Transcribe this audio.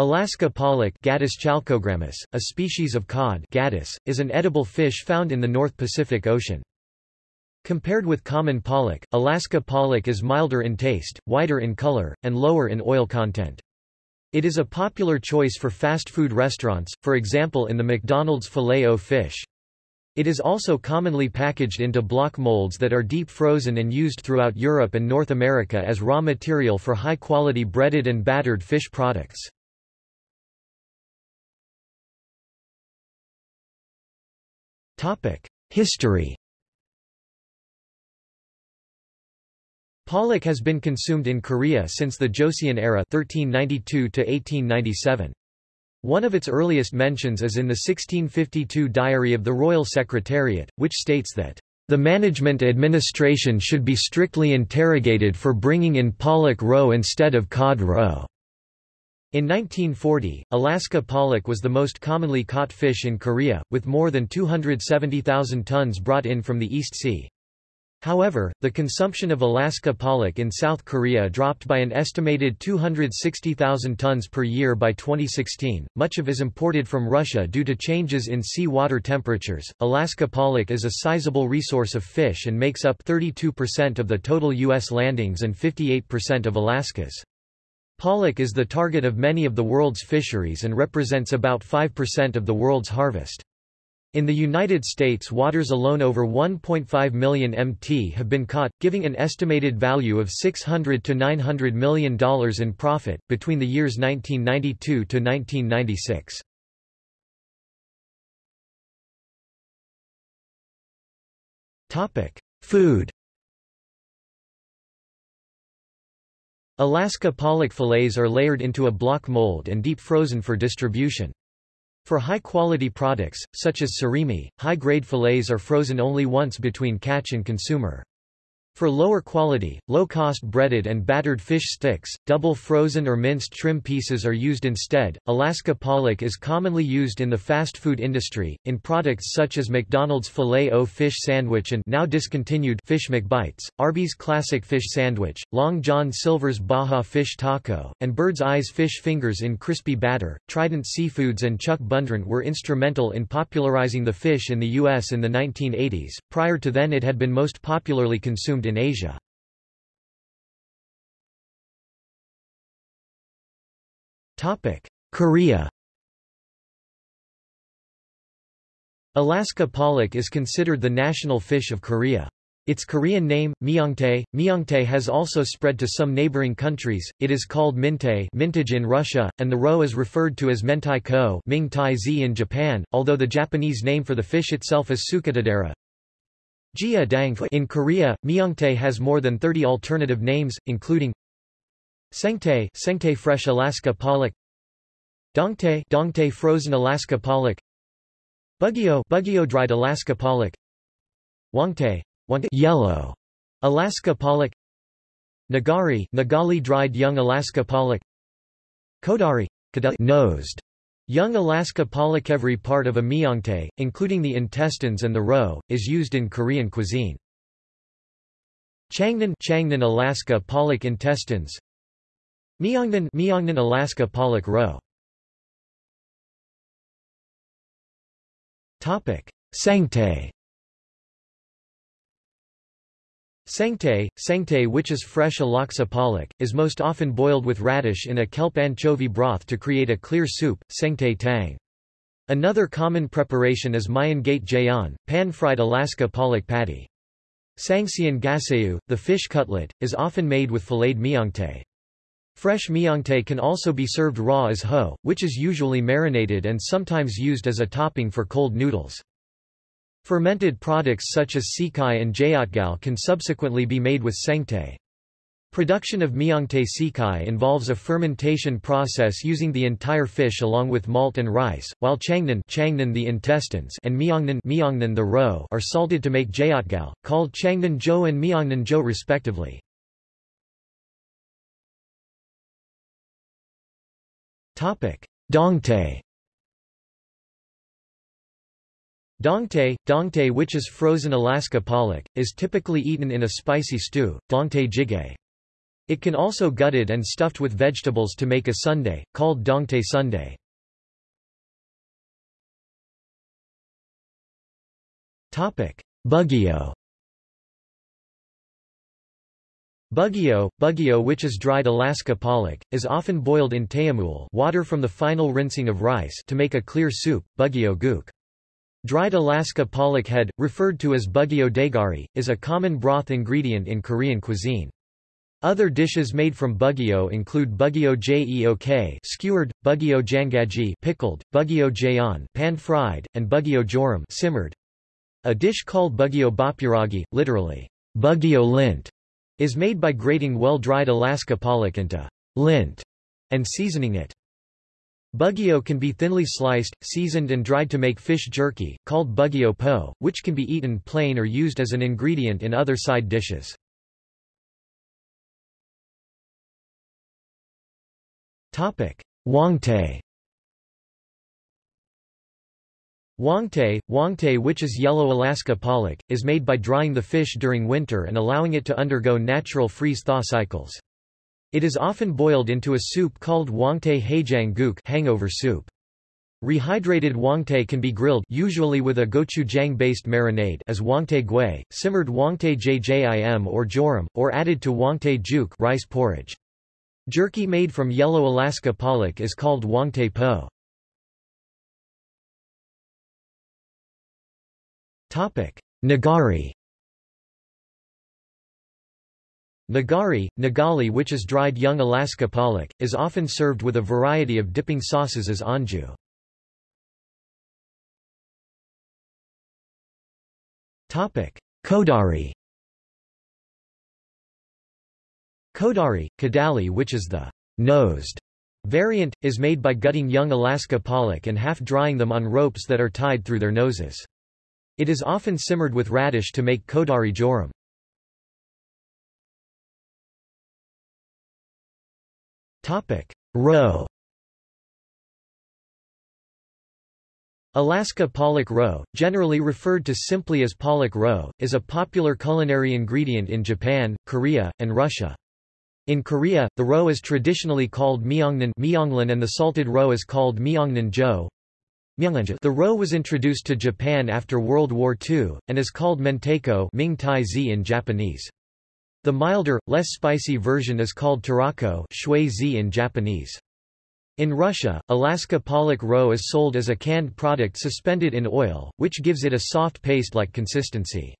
Alaska pollock Gadus chalcogrammus, a species of cod Gadus, is an edible fish found in the North Pacific Ocean. Compared with common pollock, Alaska pollock is milder in taste, whiter in color, and lower in oil content. It is a popular choice for fast food restaurants, for example in the McDonald's Filet-O fish. It is also commonly packaged into block molds that are deep frozen and used throughout Europe and North America as raw material for high-quality breaded and battered fish products. History Pollock has been consumed in Korea since the Joseon era 1392 1897. One of its earliest mentions is in the 1652 Diary of the Royal Secretariat, which states that the management administration should be strictly interrogated for bringing in pollock roe instead of cod roe. In 1940, Alaska pollock was the most commonly caught fish in Korea, with more than 270,000 tons brought in from the East Sea. However, the consumption of Alaska pollock in South Korea dropped by an estimated 260,000 tons per year by 2016. Much of is imported from Russia due to changes in sea water temperatures. Alaska pollock is a sizable resource of fish and makes up 32% of the total U.S. landings and 58% of Alaska's. Pollock is the target of many of the world's fisheries and represents about 5% of the world's harvest. In the United States waters alone over 1.5 million MT have been caught, giving an estimated value of 600 to $900 million in profit, between the years 1992 to 1996. Food Alaska pollock fillets are layered into a block mold and deep frozen for distribution. For high-quality products, such as surimi, high-grade fillets are frozen only once between catch and consumer. For lower quality, low-cost breaded and battered fish sticks, double frozen or minced trim pieces are used instead. Alaska pollock is commonly used in the fast food industry, in products such as McDonald's Filet-O fish sandwich and now discontinued Fish McBites, Arby's classic fish sandwich, Long John Silver's Baja fish taco, and Bird's Eyes fish fingers in crispy batter. Trident Seafoods and Chuck Bundrant were instrumental in popularizing the fish in the U.S. in the 1980s. Prior to then it had been most popularly consumed in Asia. Korea Alaska pollock is considered the national fish of Korea. Its Korean name, myongtae, myongtae has also spread to some neighboring countries, it is called mintae mintage in Russia, and the roe is referred to as mentaiko in Japan, although the Japanese name for the fish itself is suketodara. Jia in Korea, Myongtae has more than 30 alternative names, including Sengtae, Sengtae fresh Alaska pollock Dongtae, Dongtae frozen Alaska pollock Bugio, Bugio dried Alaska pollock Wangtae, Wangtae yellow Alaska pollock Nagari, Nagali dried young Alaska pollock Kodari, nosed Young Alaska pollock every part of a myongtae, including the intestines and the roe, is used in Korean cuisine. Changnan Changnan Alaska pollock intestines. Myeongnan Myeongnan Alaska pollock roe. Topic. Sengtae Sengtae, sengtae which is fresh Alaska pollock, is most often boiled with radish in a kelp anchovy broth to create a clear soup, sengtae tang. Another common preparation is Gate jaeon, pan-fried Alaska pollock patty. Sangseon gaseu, the fish cutlet, is often made with filleted myongtae. Fresh myongtae can also be served raw as ho, which is usually marinated and sometimes used as a topping for cold noodles. Fermented products such as sikhae and jeotgal can subsequently be made with sengtae. Production of myongtae sikhae involves a fermentation process using the entire fish along with malt and rice, while changnan, changnan the intestines and myeongnan, myeongnan the roe are salted to make jeotgal, called changnan jo and myeongnan jo respectively. Dongtae Dongtae, dongtae which is frozen Alaska pollock, is typically eaten in a spicy stew, dongtae jjigae. It can also gutted and stuffed with vegetables to make a sundae, called dongtae sundae. Bugio Bugio, bugio which is dried Alaska pollock, is often boiled in taeamul water from the final rinsing of rice to make a clear soup, bugio guk. Dried Alaska pollock head, referred to as bugio daegari, is a common broth ingredient in Korean cuisine. Other dishes made from bugio include bugio jeok skewered, bugio jangaji pickled, bugio jeon pan-fried, and bugio jorum simmered. A dish called bugio bopuragi, literally, bugio lint, is made by grating well-dried Alaska pollock into lint and seasoning it. Bugio can be thinly sliced, seasoned and dried to make fish jerky, called bugio po, which can be eaten plain or used as an ingredient in other side dishes. Hwangtae Hwangtae, hwangtae which is yellow Alaska pollock, is made by drying the fish during winter and allowing it to undergo natural freeze-thaw cycles. It is often boiled into a soup called hwangtae haejang guk hangover soup. Rehydrated hwangtae can be grilled usually with a gochujang-based marinade as hwangtae gui, simmered hwangtae jjim or jorum, or added to hwangtae juk rice porridge. Jerky made from yellow Alaska pollock is called hwangtae po. Nigari Nigari, nagali which is dried young Alaska pollock, is often served with a variety of dipping sauces as anju. Kodari Kodari, kadali which is the nosed variant, is made by gutting young Alaska pollock and half-drying them on ropes that are tied through their noses. It is often simmered with radish to make kodari jorum. Roe Alaska pollock roe, generally referred to simply as pollock roe, is a popular culinary ingredient in Japan, Korea, and Russia. In Korea, the roe is traditionally called myeongnan and the salted roe is called myeongnan jo. The roe was introduced to Japan after World War II, and is called mentaiko Ming in Japanese. The milder, less spicy version is called tarako in Japanese. In Russia, Alaska pollock roe is sold as a canned product suspended in oil, which gives it a soft paste-like consistency.